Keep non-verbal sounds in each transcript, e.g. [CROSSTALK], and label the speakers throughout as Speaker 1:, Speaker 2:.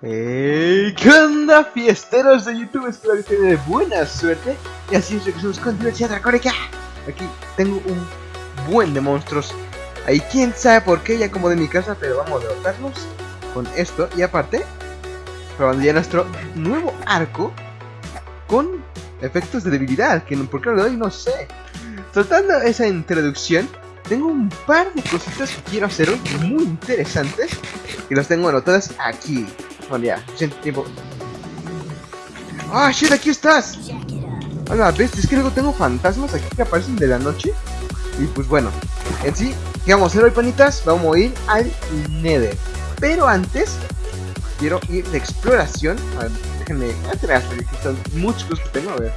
Speaker 1: Hey, ¿Qué onda, fiesteros de YouTube? Espero que estén de buena suerte. Y así es que somos con diversidad dracónica. Aquí tengo un buen de monstruos. Ahí quién sabe por qué, ya como de mi casa, pero vamos a derrotarlos con esto. Y aparte, probando ya nuestro nuevo arco con efectos de debilidad. Que por qué lo doy, no sé. Soltando esa introducción, tengo un par de cositas que quiero hacer muy interesantes. Y los tengo anotadas aquí. Bueno, ya, tiempo. ¡Ah, shit! ¡Aquí estás! Hola, ves, es que luego tengo fantasmas aquí que aparecen de la noche. Y pues bueno, en sí, ¿qué vamos a hacer hoy, panitas? Vamos a ir al Nether. Pero antes, quiero ir de exploración. A ver, déjenme aquí están muchos cosas que tengo. A ver,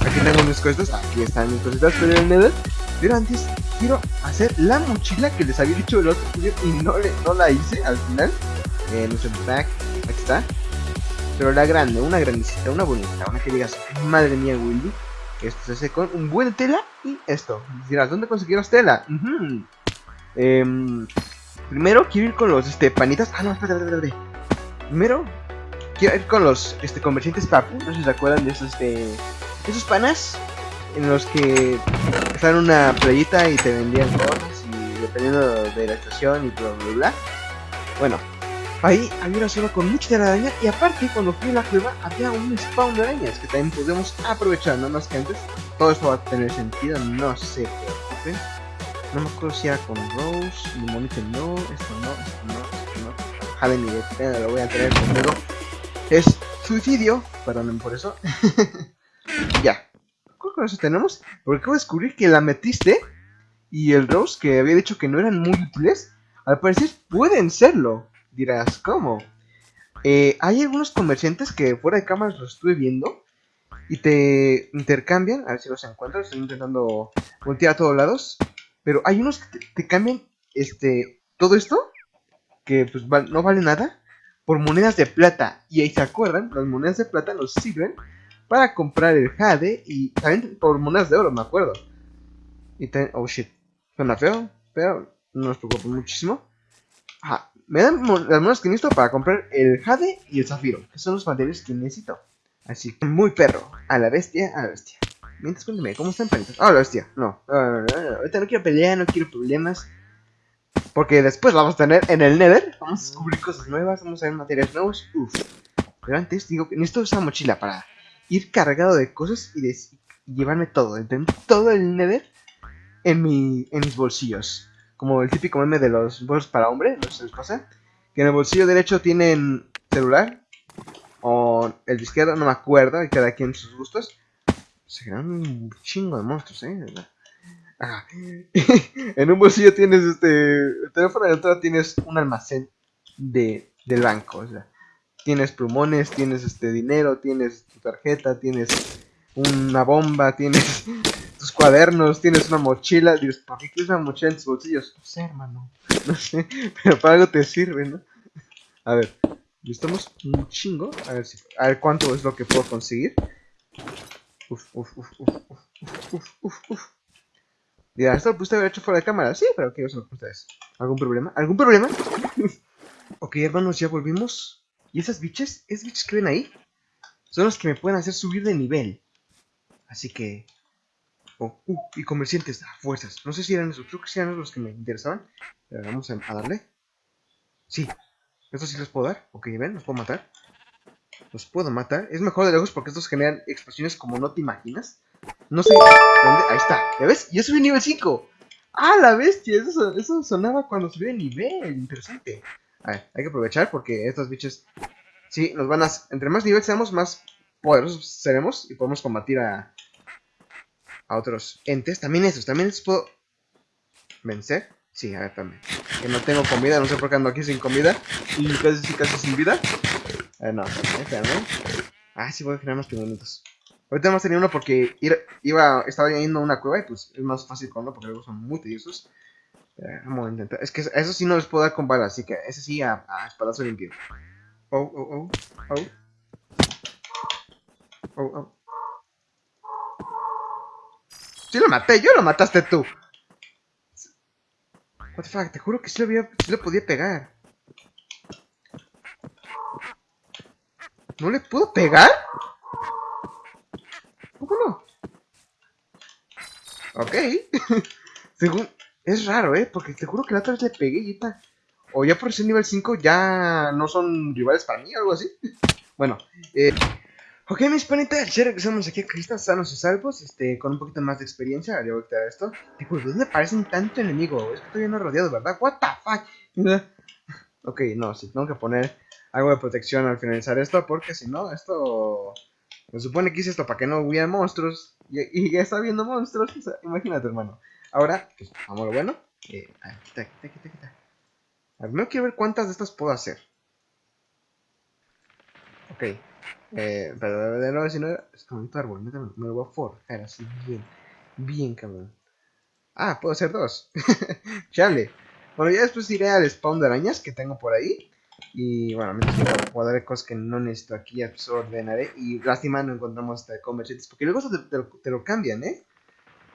Speaker 1: aquí tengo mis cositas. Aquí están mis cositas en el Nether. Pero antes, quiero hacer la mochila que les había dicho el otro día y no, le, no la hice al final eh, no sé, back, aquí está. Pero la grande, una grandecita, una bonita, una que digas, madre mía, Willy. Esto se hace con un buen tela y esto. Dirás, ¿dónde conseguimos tela? eh, primero quiero ir con los este, panitas. Ah, no, espera, espera, espera. Primero quiero ir con los este, comerciantes papu. No sé si se acuerdan de esos, este, esos panas en los que están una playita y te vendían cosas y dependiendo de la estación y bla bla bla. Bueno, Ahí había una zona con mucha araña y aparte cuando fui a la cueva había un spawn de arañas que también podemos aprovechar, no más que antes. Todo esto va a tener sentido, no sé qué. No me acuerdo si era con Rose, Limonite no, esto no, esto no, esto no. Jale ni de lo voy a tener conmigo. Es suicidio, perdonen por eso. [LAUGHS] ya. ¿Cuál eso tenemos? Porque acabo de descubrir que la metiste y el Rose que había dicho que no eran muy útiles, al parecer pueden serlo. Dirás, ¿cómo? Eh, hay algunos comerciantes que fuera de cámaras los estuve viendo y te intercambian, a ver si los encuentro, estoy intentando voltear a todos lados, pero hay unos que te, cambian este todo esto, que pues no vale nada, por monedas de plata. Y ahí se acuerdan, las monedas de plata nos sirven para comprar el jade y también por monedas de oro, me acuerdo. Y también, oh shit, suena feo, pero no nos preocupa muchísimo. Ajá, me dan las monedas que necesito para comprar el jade y el zafiro, que son los materiales que necesito. Así que, muy perro, a la bestia, a la bestia. Mientras cuénteme, ¿cómo están palitos? Ah, la bestia, no, ahorita no quiero pelear, no quiero problemas. Porque después vamos a tener en el Nether, vamos a descubrir cosas nuevas, vamos a ver materiales nuevos, uff. Pero antes digo que necesito esa mochila para ir cargado de cosas y, de, llevarme todo, tener todo el Nether en, mi, en mis bolsillos como el típico meme de los bolsos para hombre, no sé si les que en el bolsillo derecho tienen celular, o el izquierdo, no me acuerdo, y cada quien sus gustos. Se crean un chingo de monstruos, eh. [LAUGHS] en un bolsillo tienes este el teléfono, en el otro tienes un almacén de, del banco, o sea, tienes plumones, tienes este dinero, tienes tu tarjeta, tienes una bomba, tienes cuadernos, tienes una mochila. Dices, ¿para qué quieres una mochila en tus bolsillos? No sé, hermano. [LAUGHS] No sé, pero para algo te sirve, ¿no? A ver, necesitamos un chingo. A ver, si, a ver cuánto es lo que puedo conseguir. Uf, uf, uf, uf, uf, uf, uf, uf. Dirá, esto lo pudiste haber hecho fuera de cámara. Sí, pero ¿qué os lo ustedes? ¿Algún problema? ¿Algún problema? [LAUGHS] ok, hermanos, ya volvimos. ¿Y esas biches? ¿Esas biches que ven ahí? Son los que me pueden hacer subir de nivel. Así que Uh, y comerciantes a fuerzas. No sé si eran esos, creo que eran los que me interesaban. Vamos a, darle. Sí, estos sí los puedo dar. Ok, ven, los puedo matar. Los puedo matar. Es mejor de lejos porque estos generan explosiones como no te imaginas. No sé dónde. Ahí está. ¿Ya ves? Yo subí nivel 5. ¡Ah, la bestia! Eso, eso sonaba cuando subí de nivel. Interesante. A ver, hay que aprovechar porque estos bichos. Sí, nos van a. Entre más nivel seamos, más poderosos seremos y podemos combatir a, a otros entes. También esos, también les puedo vencer. Sí, a ver, también. Que no tengo comida, no sé por qué ando aquí sin comida. Y casi, casi sin vida. A ver, no, espérame. Ah, sí, voy a generar unos pingüinitos. Ahorita a tener uno porque iba, estaba yendo a una cueva y pues es más fácil con uno porque luego son muy tediosos. vamos a intentar. Es que eso sí no les puedo dar con balas, así que ese sí a, a espadazo limpio. Oh, oh, oh, oh. Oh, oh. Sí lo maté, yo lo mataste tú. What the fuck, te juro que sí lo, había, sí lo podía pegar. ¿No le puedo pegar? ¿Cómo no? Ok. [LAUGHS] Según... Es raro, ¿eh? Porque te juro que la otra vez le pegué y está... O ya por ser nivel 5 ya no son rivales para mí o algo así. [LAUGHS] bueno, eh... Ok, mis panitas, ya regresamos aquí a Cristas sanos y salvos, este, con un poquito más de experiencia, ya voy esto. ¿de dónde aparecen tanto enemigo? Es que estoy no rodeado, ¿verdad? What the fuck? [LAUGHS] ok, no, sí, tengo que poner algo de protección al finalizar esto, porque si no, esto... Me supone que hice esto para que no hubiera monstruos, y, ya está viendo monstruos, imagínate, hermano. Ahora, pues, vamos a lo bueno. Eh, quita, quita, quita, quita. A ver, quiero ver cuántas de estas puedo hacer. Ok, eh, pero de nuevo, si no, como un árbol, me, me lo voy a forjar así bien, bien cabrón. Ah, puedo hacer dos. [LAUGHS] Chale. Bueno, ya después iré al spawn de arañas que tengo por ahí. Y bueno, mientras dar cosas que no necesito aquí, pues ordenaré. Y lástima no encontramos hasta comerciantes, porque luego te, te, lo, cambian, ¿eh?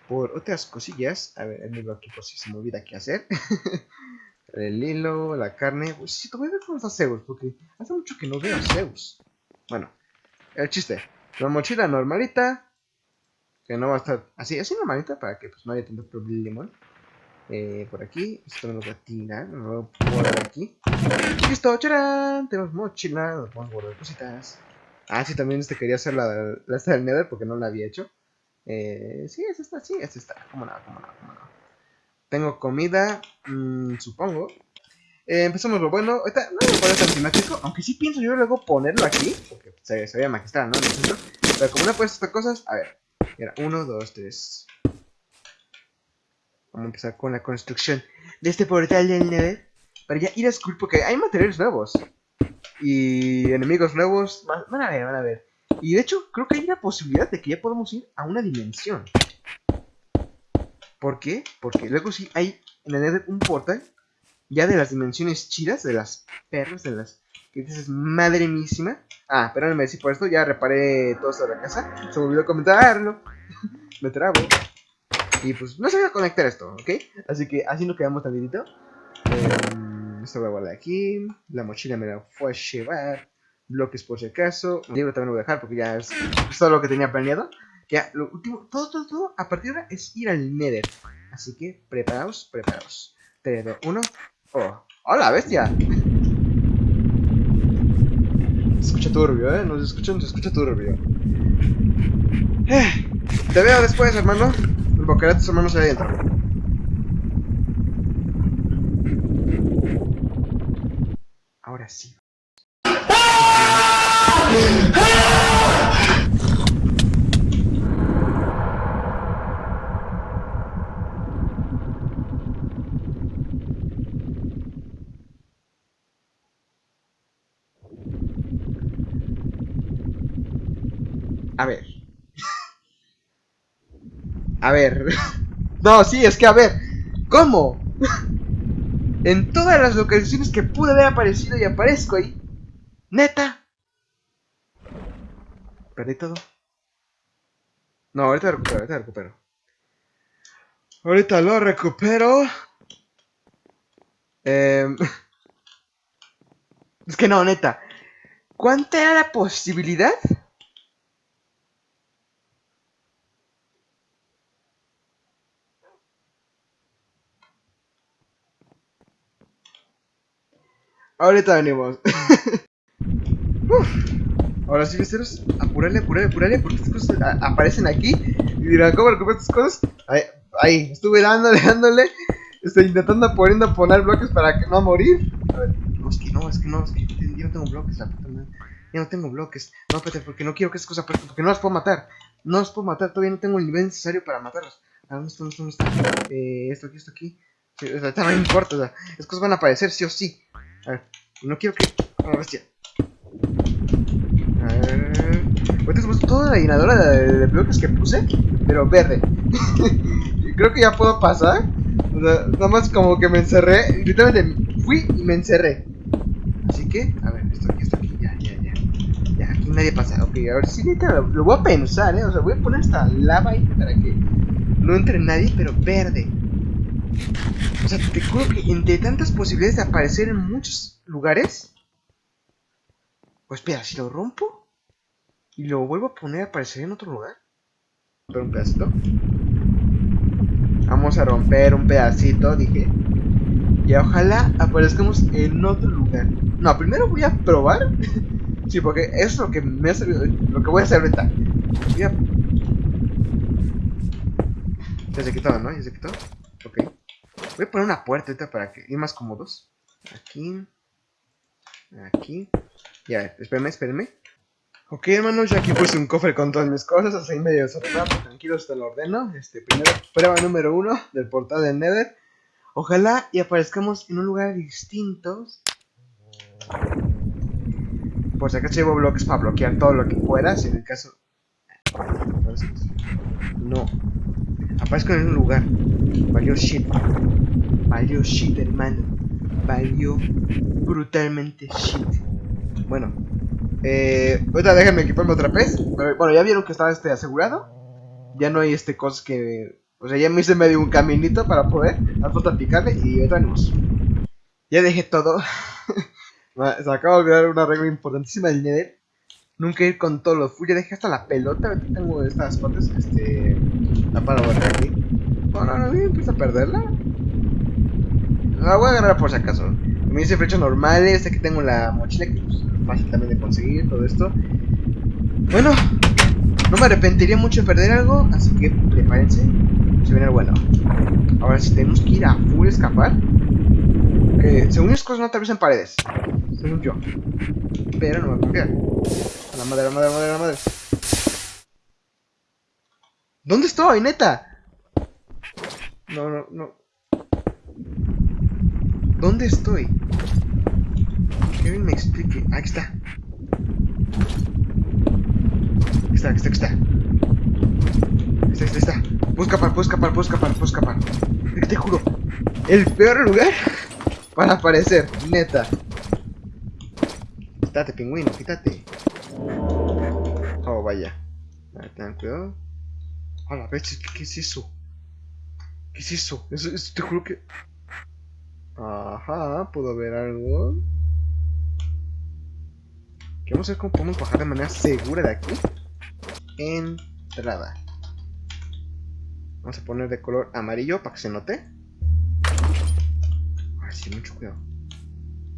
Speaker 1: Por otras cosillas. A ver, el libro aquí por si se me olvida qué hacer. [LAUGHS] el hilo, la carne. Pues sí, te voy a ver cómo está Zeus, porque hace mucho que no veo Zeus. Bueno, el chiste. La mochila normalita. Que no va a estar así, así normalita para que pues, no haya tanto problema. Eh, por aquí, esto me lo voy a tirar, a poner aquí. Listo, charán, tenemos mochila, nos podemos guardar cositas. Ah, sí, también este quería hacer la, la esta del Nether porque no la había hecho. Eh, sí, es esta, sí, es esta. Cómo no, cómo no, cómo no. Tengo comida, mmm, supongo. Eh, empezamos lo bueno. Ahorita no a poner tan aunque sí pienso yo luego ponerlo aquí, porque se, se veía magistral, ¿no? Pero como no puesto estas cosas, a ver. Era 1, 2, 3. Vamos a empezar con la construcción de este portal del Nether. Para ya ir a Skull, porque hay materiales nuevos. Y enemigos nuevos. Van a ver, van a ver. Y de hecho, creo que hay una posibilidad de que ya podamos ir a una dimensión. ¿Por qué? Porque luego sí hay en el Nether un portal ya de las dimensiones chidas, de las perras, de las que dices, madre mísima. Ah, espérenme si por esto ya reparé todo esto de la casa. Se me olvidó comentarlo. [LAUGHS] me trabo. Y pues no se va a conectar esto, ¿ok? Así que así nos quedamos tantito. Eh, esto voy a guardar aquí. La mochila me la fue a llevar. Bloques por si acaso. Libro también lo voy a dejar porque ya es, todo lo que tenía planeado. Ya, lo último, todo, todo, todo, a partir de ahora es ir al Nether. Así que preparaos, preparaos. 3, 2, 1. Oh. ¡Hola, bestia! Se escucha turbio, ¿eh? Nos escuchan, se escucha turbio. Eh, te veo después, hermano. Boquete de tus hermanos ahí adentro. Ahora sí. A ver. A ver. [LAUGHS] No, sí, es que a ver. ¿Cómo? [LAUGHS] En todas las localizaciones que pude haber aparecido y aparezco ahí. Neta. Perdí todo. No, ahorita lo recupero, ahorita lo recupero. Ahorita lo recupero. Eh... [LAUGHS] Es que no, neta. ¿Cuánta era la posibilidad Ahorita venimos. [LAUGHS] Ahora sí, besteros, apurale, apurale, apurale, porque estas cosas aparecen aquí. Y dirán, ¿cómo recuperar estas cosas? Ahí, ahí, estuve dándole, [LAUGHS] dándole. Estoy intentando poniendo poner bloques para que no morir. A ver, no, es que no, es que no, es que yo no tengo bloques, la puta madre. Yo no tengo bloques. No, espérate, porque no quiero que esas cosas aparezcan, porque no las puedo matar. No las puedo matar, todavía no tengo el nivel necesario para matarlas. ¿dónde está, dónde está, dónde está? Eh, esto aquí, esto aquí. Sí, o sea, no importa, o sea, esas cosas van a aparecer sí o sí. A ver, no quiero que... Oh, bestia. A ver... Ahorita toda la llenadora de, bloques que puse, pero verde. [LAUGHS] Creo que ya puedo pasar. O sea, nada más como que me encerré. Literalmente fui y me encerré. Así que, a ver, esto aquí, esto aquí, ya, ya, ya. Ya, aquí nadie pasa. Ok, a ver si lo, lo voy a pensar, eh. O sea, voy a poner esta lava ahí para que no entre nadie, pero verde. O sea, te juro que entre tantas posibilidades de aparecer en muchos lugares. Pues espera, si lo rompo y lo vuelvo a poner, aparecería en otro lugar. Pero un pedacito. Vamos a romper un pedacito, dije. Y ojalá aparezcamos en otro lugar. No, primero voy a probar. [LAUGHS] sí, porque eso es lo que me ha servido. Lo que voy a hacer ahorita. Voy a... Ya se quitó, ¿no? Ya se quitó. Voy a poner una puerta ahorita para que ir más cómodos. Aquí. Aquí. Ya, espérenme, espérenme. Ok, hermanos, ya aquí puse un cofre con todas mis cosas, así medio desordenado, tranquilos, te lo ordeno. Este, primero, prueba número uno del portal del Nether. Ojalá y aparezcamos en un lugar distinto. Por si acaso llevo bloques para bloquear todo lo que pueda, si en el caso... No. Aparezco en un lugar. Valió shit. Valió shit, hermano. Valió brutalmente shit. Bueno, eh, ahorita déjenme equiparme otra vez. bueno, ya vieron que estaba este asegurado. Ya no hay este cosas que. O sea, ya me hice medio un caminito para poder. Al falta picarle y ahorita venimos. Ya dejé todo. [LAUGHS] Se acaba de dar una regla importantísima del Nether. Nunca ir con todos los full. Ya dejé hasta la pelota. Aquí tengo estas partes. Este. La para aquí. Bueno, no, no, empieza a perderla. La voy a agarrar por si acaso. Me hice flechas normales. Aquí tengo la mochila que pues, fácil también de conseguir todo esto. Bueno, no me arrepentiría mucho de perder algo, así que prepárense, se viene bueno. Ahora si tenemos que ir a full escapar, que según mis cosas no atraviesan paredes, según yo. Pero no me a confiar. La madre, la madre, la madre, la madre. ¿Dónde estoy, neta? No, no, no. ¿Dónde estoy? Que me explique. Aquí está. Aquí está, aquí está, aquí está. Aquí está, aquí está. Puedo escapar, puedo escapar, puedo escapar, puedo escapar. Te juro. El peor lugar [LAUGHS] para aparecer, neta. Quítate, pingüino, quítate. Oh, vaya. A ver, ten cuidado. A la vez, ¿qué, es eso? ¿Qué es eso? Te juro que... Ajá, puedo ver algo. A ver cómo podemos bajar de manera segura de aquí. Entrada. Vamos a poner de color amarillo para que se note. Ay, sí, mucho cuidado.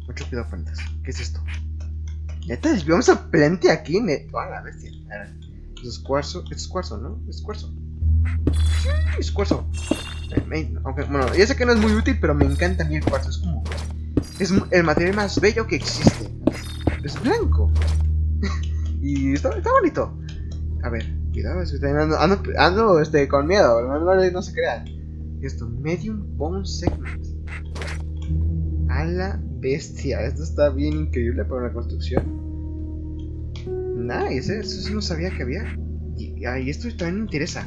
Speaker 1: Mucho cuidado, pantas. ¿Qué es esto? Neta, desviamos a plante aquí. Neto. la bestia. Es cuarzo. Es cuarzo, ¿no? Es cuarzo. Es cuarzo. Aunque, bueno, ya sé que no es muy útil, pero me encanta a mí el cuarzo. Es como. Es el material más bello que existe es blanco. [LAUGHS] y está, está, bonito. A ver, cuidado, ando, ando, ando este, con miedo, no, no, se crean. Esto, Medium Bone Segment. A la bestia, esto está bien increíble para una construcción. Nice, eso sí no sabía que había. Y, esto también me interesa.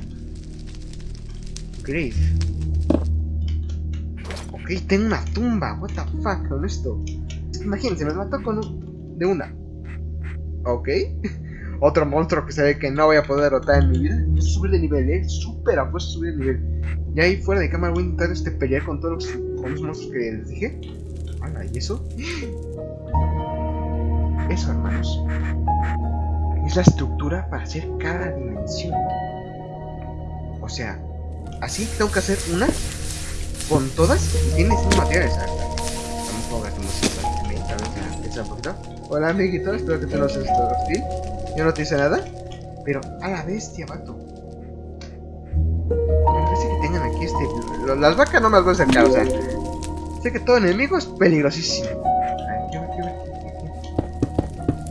Speaker 1: Grave. Ok, tengo una tumba. What the fuck con esto. Imagínense, me mató con un de una. Ok. [LAUGHS] Otro monstruo que se ve que no voy a poder derrotar en mi vida. Subir de nivel, eh. Súper apuesto subir de nivel. Y ahí fuera de cámara voy a intentar este, pelear con todos los, con los monstruos que les dije. Hola, ¿y eso? Eso, hermanos. Es la estructura para hacer cada dimensión. O sea, así tengo que hacer una con todas y tiene distintos materiales. Vamos a cómo se un poquito. Hola amiguito, espero que te lo seas todo. Yo no te hice nada. Pero a la bestia, vato. Me parece que tengan aquí este. Las vacas no me las voy a acercar, o sea. Que todo enemigo es peligrosísimo.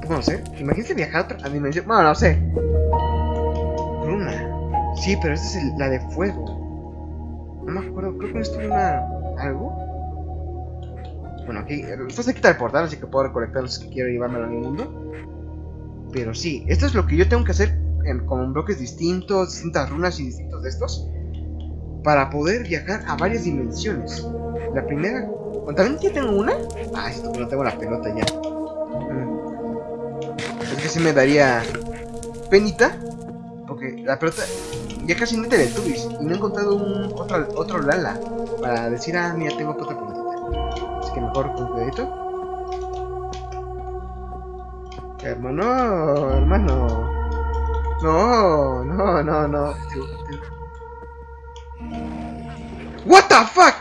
Speaker 1: No sé. Imagínate viajar a otra dimensión. Bueno, no sé. Luna. Sí, pero esta es la de fuego. No me acuerdo, creo que esto es una. algo. Bueno, aquí esto se quita el portal, así que puedo recolectar los que quiero llevármelo a mi mundo. Pero sí, esto es lo que yo tengo que hacer en, con bloques distintos, distintas runas y distintos de estos. Para poder viajar a varias dimensiones. La primera... ¿También ya tengo una? Ah, esto no tengo la pelota ya. Mm. Es que sí me daría penita. Porque la pelota ya casi no te detubis. Y no he encontrado un, otro, otro Lala. Para decir, ah, mira, tengo otra pelota que mejor con cuidadito. Hermano, hermano. No, no, no, no. What the fuck?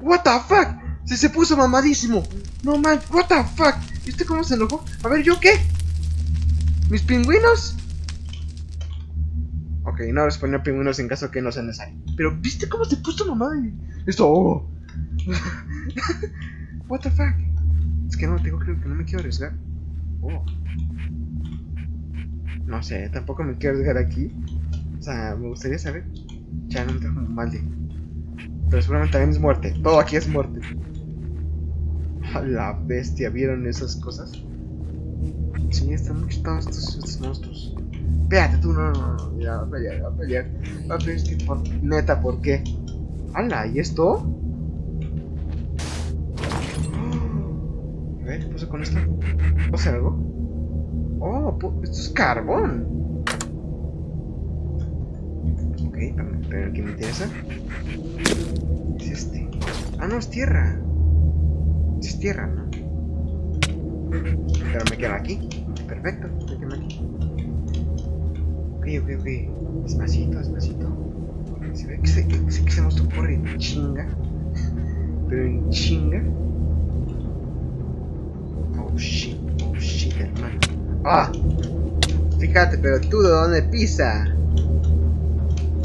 Speaker 1: What the fuck? Se se puso mamadísimo. No man, what the fuck? ¿Viste cómo se enojó? A ver, ¿yo qué? ¿Mis pingüinos? Ok, no les ponía pingüinos en caso que no sea necesario. Pero, ¿viste cómo se puso mamá? Esto. Oh. [LAUGHS] What the fuck? Es que no, tengo creo que no me quiero arriesgar. Oh. No sé, tampoco me quiero arriesgar aquí. O sea, me gustaría saber. Ya no me trajo de. Pero seguramente también es muerte. Todo aquí es muerte. A la bestia, ¿vieron esas cosas? Sí, están muy estos, monstruos. Espérate tú, no, no, no, ya va a pelear, va a pelear. Va a pelear, es que por, neta, ¿por qué? ¡Hala! ¿Y esto? A ver, ¿qué pasa con esto? ¿Puedo hacer algo? Oh, esto es carbón. Ok, pero que me interesa. ¿Qué es este? Ah, no, es tierra. Es tierra, ¿no? Pero me quedo aquí. Perfecto, me quedo aquí. Ok, ok, ok. Despacito, despacito. Se ve que se, que, que se monstruo corre en chinga. Pero en chinga. Oh shit, oh shit, hermano. ¡Ah! Fíjate, pero tú de dónde pisa.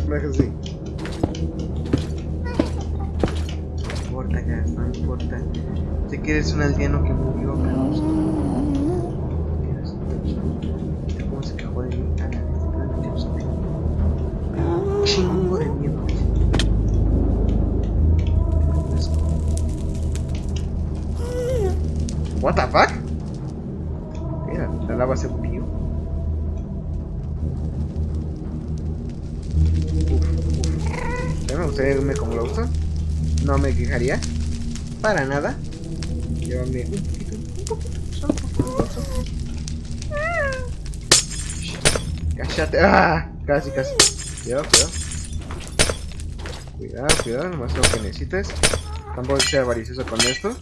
Speaker 1: Me así. No importa, ya, no importa. Sé que eres un aldeano que murió, pero. ¿Cómo se quejó de mí? Chingo de miedo. What the fuck? Mira, la lava se pío. Uf, uf. me gustaría irme como lo uso. No me quejaría. Para nada. Llévame un poquito, un poquito, un poquito. Un poquito. Cállate. ¡Ah! Casi, casi. Cuidado, cuidado. Cuidado, cuidado, nomás lo que necesites. Tampoco sea avaricioso con esto.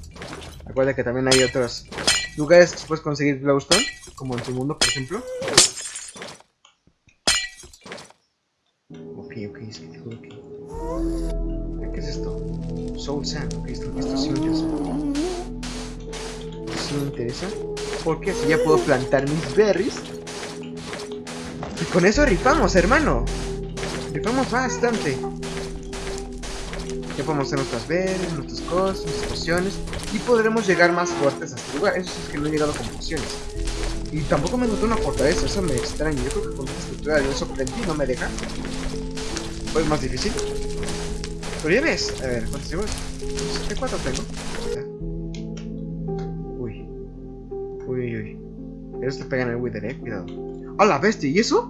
Speaker 1: Recuerda que también hay otros lugares que puedes conseguir glowstone, como en tu mundo, por ejemplo. Ok, ok, es que te Soul Sand, esto, sí me interesa. Porque así ya puedo plantar mis berries. Y con eso rifamos, hermano. Rifamos bastante. Ya podemos hacer nuestras berries, nuestras cosas, nuestras pociones. Y podremos llegar más fuertes a este lugar. Eso es que no he llegado con pociones. Y tampoco me notó una fortaleza, eso me extraña. Yo creo que con esta estructura yo sorprendí no me deja. Fue más difícil. Ya ves, a ver, ¿cuántos cuatro tengo? Uy. Uy, uy, uy. Ellos te pegan el Wither, eh, cuidado. ¡A la bestia! ¿Y eso?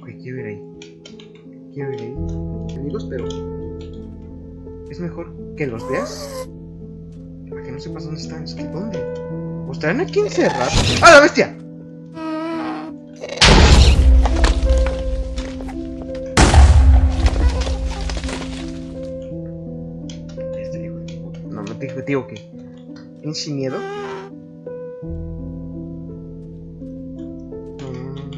Speaker 1: Ok, quiero ir ahí. Quiero ir ahí. Enemigos, pero. Es mejor que los veas. Para que no sepas dónde están. ¿dónde? ¿O estarán aquí encerrados? ¡A la bestia! Digo, que. ¿Tienes sin miedo? No, no, no, no.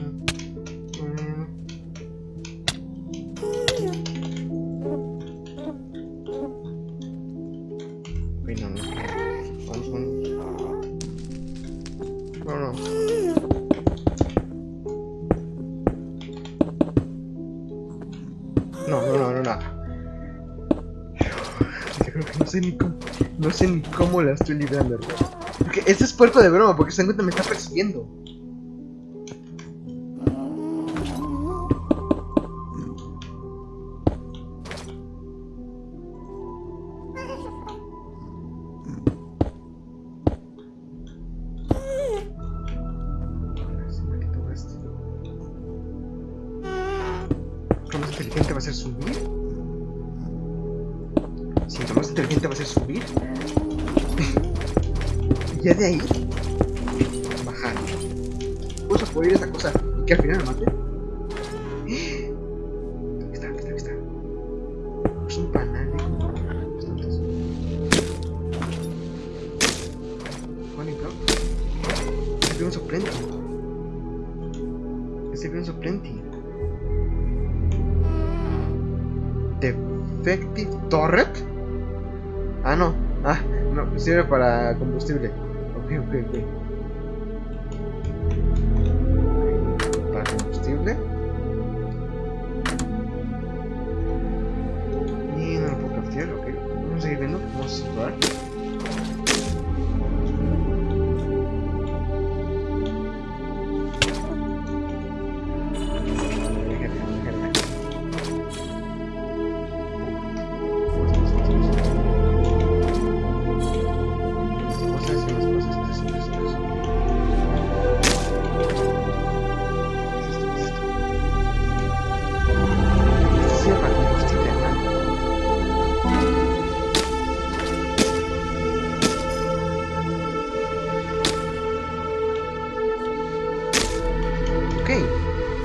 Speaker 1: No, no, no sé ni cómo la estoy librando, hermano. Porque este es puerco de broma, porque se encuentra me está persiguiendo. Lo más inteligente va a ser subir. Lo más inteligente va a ser subir. ya de ahí. Bajar. Puedo por ir esa cosa y que al final me mate. Sirve para combustible. Ok, ok, ok.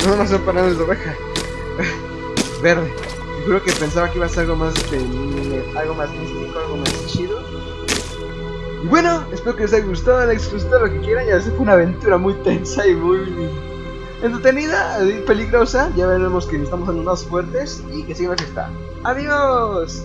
Speaker 1: Son paneles de oveja. Verde. Juro que pensaba que iba a ser algo más este, algo más místico, algo más chido. Y bueno, espero que les haya gustado, les gustó lo que quieran. Ya sé fue una aventura muy tensa y muy entretenida, y peligrosa. Ya veremos que estamos en más fuertes y que sigamos esta. ¡Adiós!